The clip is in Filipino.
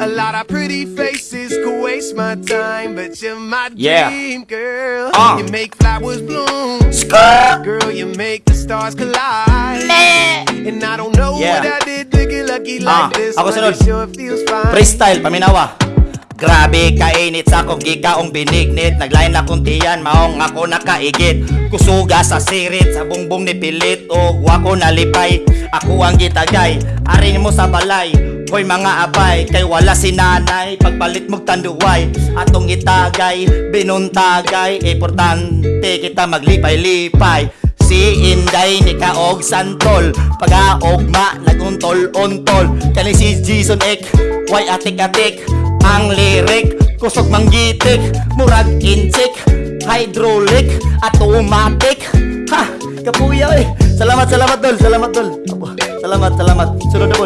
A lot of pretty faces could waste my time, but you're my Yeah. dream girl. Ah. You make flowers bloom, Skirt! girl. You make the stars collide. And I don't know Yeah. what I did to get lucky Ah, like this, ako sunod. sure. Freestyle, paminawa Grabe kainit sa akong gikaong binignit Naglain akong tiyan, maong ako nakaigit Kusuga sa sirit, sa bumbong ni pilit O wako nalipay, ako ang gitagay Arin mo sa balay, hoy mga abay Kay wala si nanay, pagpalit mong tanduway Atong itagay, binuntagay. Importante kita maglipay-lipay. Si Inday ni Kaog Santol Pag-aogma, naguntol-untol Kani si Jason Ek Why atik-atik Ang lirik? Kusog manggitik Murag insik Hydraulic Automatic. Ha! Kapuya eh Salamat, salamat dol. Salamat dol. Salamat, salamat. Sunod na